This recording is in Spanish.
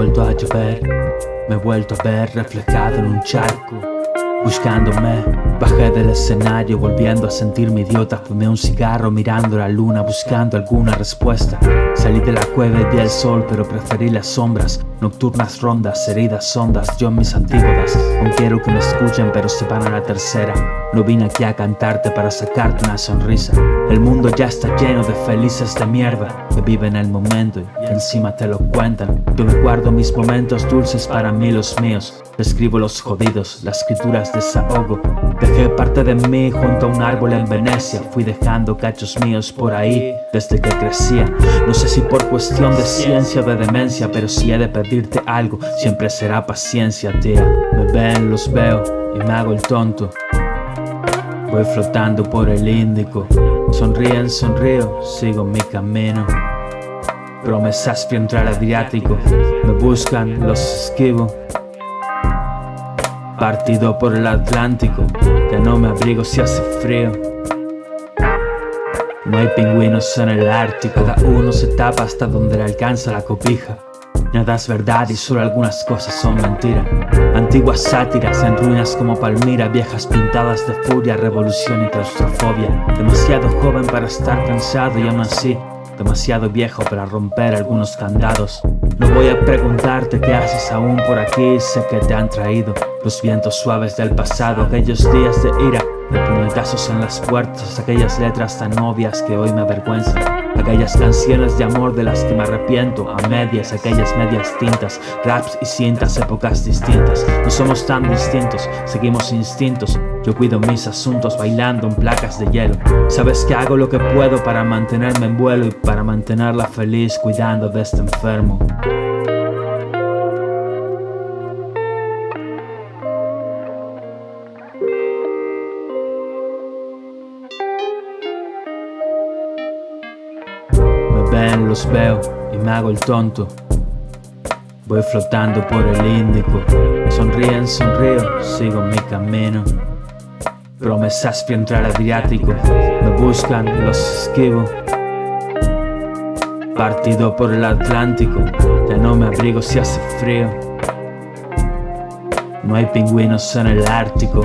vuelto a llover. Me he vuelto a ver reflejado en un charco Buscándome, bajé del escenario volviendo a sentirme idiota. Fumé un cigarro mirando la luna buscando alguna respuesta. Salí de la cueva y vi el sol pero preferí las sombras. Nocturnas rondas, heridas hondas, yo en mis antípodas. Aún quiero que me escuchen pero se van a la tercera. No vine aquí a cantarte para sacarte una sonrisa. El mundo ya está lleno de felices de mierda Que viven el momento y que encima te lo cuentan. Yo me guardo mis momentos dulces para mí los míos. Escribo los jodidos, las escrituras desahogo. Dejé parte de mí junto a un árbol en Venecia. Fui dejando cachos míos por ahí desde que crecía. No sé si por cuestión de ciencia o de demencia Pero si he de pedirte algo, siempre será paciencia, tía. Me ven, los veo y me hago el tonto. Voy flotando por el Índico. Sonríen, sonrío, sigo mi camino. Promesas fui entrar Adriático. Me buscan, los esquivo. Partido por el Atlántico. Ya no me abrigo si hace frío. No hay pingüinos en el Ártico. Cada uno se tapa hasta donde le alcanza la copija Nada es verdad y solo algunas cosas son mentira. Antiguas sátiras en ruinas como Palmira Viejas pintadas de furia, revolución y claustrofobia. Demasiado joven para estar cansado y aún así Demasiado viejo para romper algunos candados. No voy a preguntarte qué haces aún por aquí Sé que te han traído los vientos suaves del pasado Aquellos días de ira, de puñetazos en las puertas Aquellas letras tan obvias que hoy me avergüenzan. Aquellas canciones de amor de las que me arrepiento A medias, aquellas medias tintas Raps y cintas, épocas distintas. No somos tan distintos, seguimos instintos. Yo cuido mis asuntos bailando en placas de hielo. Sabes que hago lo que puedo para mantenerme en vuelo Y para mantenerla feliz cuidando de este enfermo los veo y me hago el tonto. Voy flotando por el Índico. Sonríen, sonrío, sigo mi camino. Promesas fui entrar Adriático. Me buscan, los esquivo. Partido por el Atlántico. Ya no me abrigo si hace frío. No hay pingüinos en el Ártico